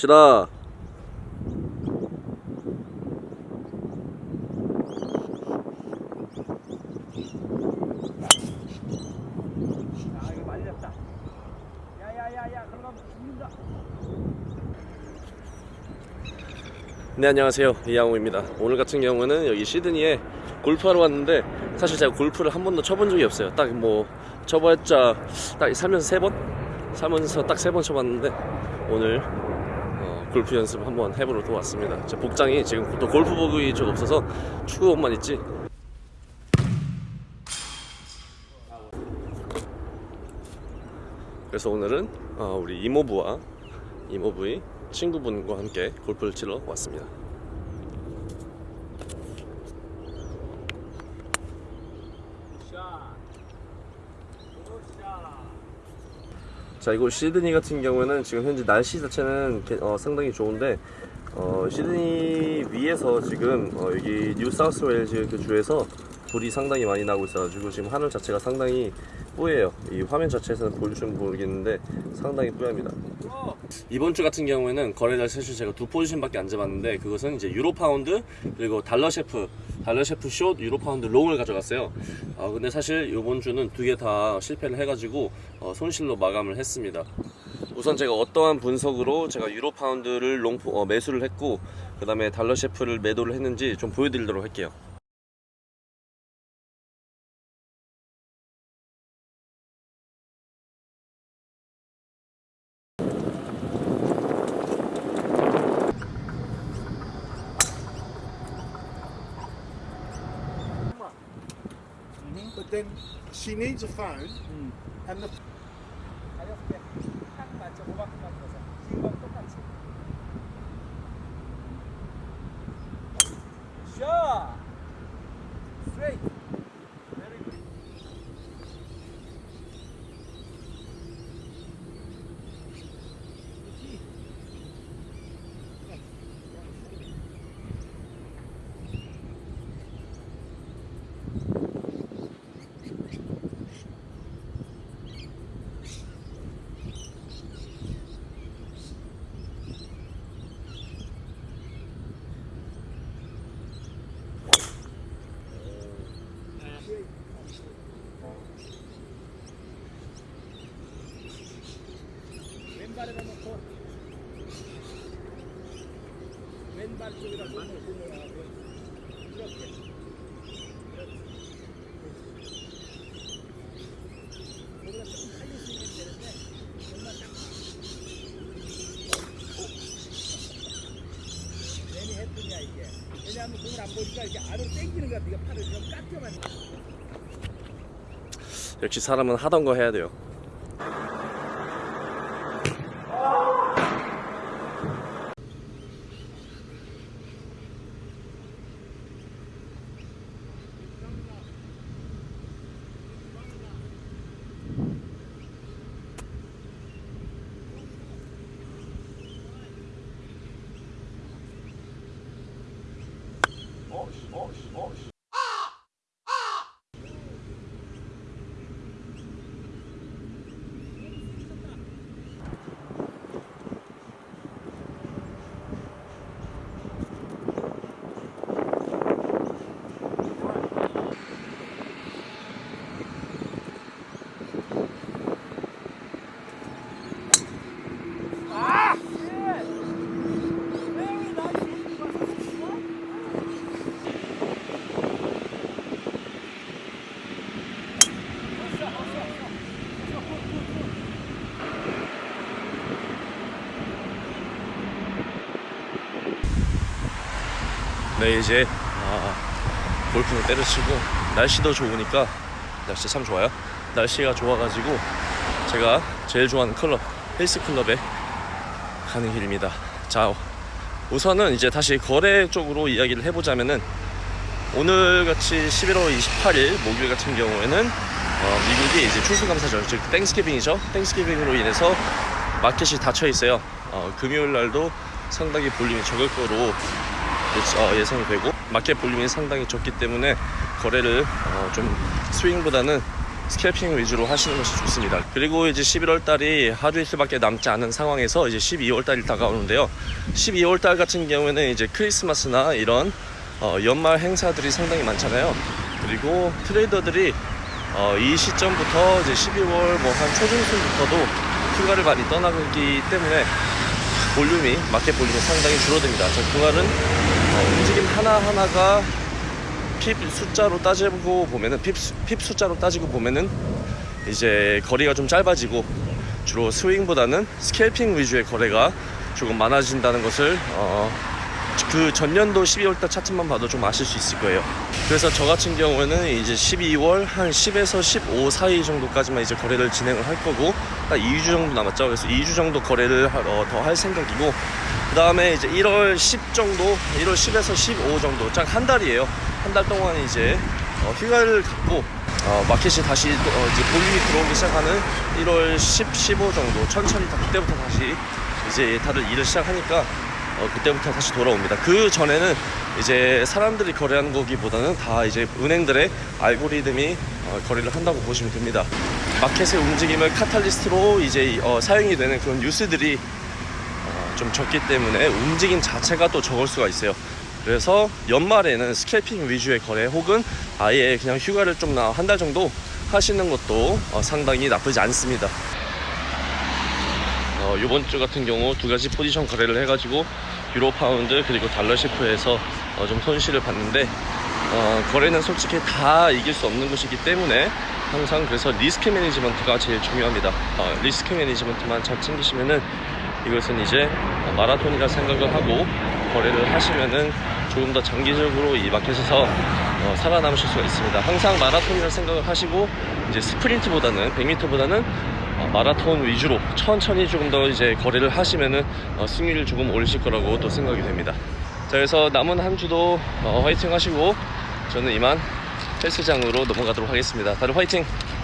갑시다. 아네 안녕하세요 이양호입니다. 오늘 같은 경우는 여기 시드니에 골프하러 왔는데 사실 제가 골프를 한 번도 쳐본 적이 없어요. 딱 뭐 쳐봤자 딱 살면서 세 번, 살면서 딱 세 번 쳐봤는데 오늘 어, 골프 연습 한번 해보러 또 왔습니다. 제 복장이 지금 또 골프복이 좀 없어서 축구 옷만 있지. 그래서 오늘은 어, 우리 이모부와 이모부의 친구분과 함께 골프를 치러 왔습니다. 자 이곳 시드니 같은 경우에는 지금 현재 날씨 자체는 게- 어, 상당히 좋은데 어, 시드니 위에서 지금 어, 여기 뉴 사우스 웨일즈 그 주에서 불이 상당히 많이 나고 있어가지고 지금 하늘 자체가 상당히 뿌예요. 이 화면 자체에서는 보여주시면 모르겠는데 상당히 뿌합니다 이번 주 같은 경우에는 거래를 사실 제가 두 포지션밖에 안 잡았는데 그것은 이제 유로 파운드 그리고 달러 CHF 달러 CHF short 유로 파운드 long을 가져갔어요. 아 근데 사실 이번 주는 두 개 다 실패를 해가지고 어, 손실로 마감을 했습니다. 우선 제가 어떠한 분석으로 제가 유로 파운드를 long 포- 어, 매수를 했고 그 다음에 달러 CHF를 매도를 했는지 좀 보여드리도록 할게요. Then she needs a phone, hmm. and the 왼발에다 놓고 왼발 쪽에다 놓고 이렇게 거기다 조금 살릴 수 있는 되는데 정말 딱 괜히 했더냐 이게 왜냐하면 공을 안 보니까 이렇게 아래로 당기는 거야 네가 팔을 그럼 깎여만 역시 사람은 하던 거 해야 돼요. мощь. 네 이제 아, 골프는 때려치고 날씨도 좋으니까 날씨 참 좋아요. 날씨가 좋아가지고 제가 제일 좋아하는 클럽 헬스 클럽에 가는 길입니다. 자 우선은 이제 다시 거래 쪽으로 이야기를 해보자면은 오늘 같이 11월 28일 목요일 같은 경우에는 어, 미국이 이제 추수감사절 즉 Thanksgiving이죠. Thanksgiving으로 인해서 마켓이 닫혀 있어요. 어, 금요일 날도 상당히 볼륨이 적을 거로 어, 예상이 되고 마켓 볼륨이 상당히 적기 때문에 거래를 어, 좀 스윙보다는 스캘핑 위주로 하시는 것이 좋습니다. 그리고 이제 11월 달이 하루 이틀밖에 남지 않은 상황에서 이제 12월 달이 다가오는데요. 12월 달 같은 경우에는 이제 크리스마스나 이런 어, 연말 행사들이 상당히 많잖아요. 그리고 트레이더들이 어, 이 시점부터 이제 12월 뭐 한 초중순부터도 휴가를 많이 떠나기 때문에 볼륨이 마켓 볼륨이 상당히 줄어듭니다. 자, 그날은 어, 움직임 하나 하나가 핍 숫자로 따지고 보면은 핍, 수- 핍 숫자로 따지고 보면은 이제 거리가 좀 짧아지고 주로 스윙보다는 스캘핑 위주의 거래가 조금 많아진다는 것을 어, 그 전년도 12월달 차트만 봐도 좀 아실 수 있을 거예요. 그래서 저 같은 경우에는 이제 12월 한 10에서 15 사이 정도까지만 이제 거래를 진행을 할 거고 딱 2주 정도 남았죠. 그래서 2주 정도 거래를 어, 더할 생각이고 그 다음에 이제 1월 10 정도, 1월 10에서 15 정도, 딱 한 달이에요. 한 달 동안 이제 어, 휴가를 갖고 어, 마켓이 다시 또, 어, 이제 볼륨이 들어오기 시작하는 1월 10, 15 정도 천천히 다 그때부터 다시 이제 다들 일을 시작하니까 어, 그때부터 다시 돌아옵니다. 그 전에는 이제 사람들이 거래하는 거기보다는 다 이제 은행들의 알고리즘이 어, 거래를 한다고 보시면 됩니다. 마켓의 움직임을 catalyst로 이제 어, 사용이 되는 그런 뉴스들이 어, 좀 적기 때문에 움직임 자체가 또 적을 수가 있어요. 그래서 연말에는 scalping 위주의 거래 혹은 아예 그냥 휴가를 좀 한 달 정도 하시는 것도 어, 상당히 나쁘지 않습니다. 어, 이번 주 같은 경우 두 가지 포지션 거래를 해가지고 유로 파운드 그리고 달러 CHF에서 어, 좀 손실을 봤는데 어, 거래는 솔직히 다 이길 수 없는 것이기 때문에 항상 그래서 리스크 매니지먼트가 제일 중요합니다. 어, 리스크 매니지먼트만 잘 챙기시면은 이것은 이제 어, 마라톤이라 생각을 하고 거래를 하시면은 조금 더 장기적으로 이 마켓에서 어, 살아남으실 수가 있습니다. 항상 마라톤이라 생각을 하시고 이제 스프린트보다는 100m보다는 어, 마라톤 위주로 천천히 조금 더 이제 거래를 하시면은 어, 승률을 조금 올리실 거라고 또 생각이 됩니다. 자, 그래서 남은 한 주도 어, 화이팅 하시고 저는 이만 헬스장으로 넘어가도록 하겠습니다. 다들 화이팅!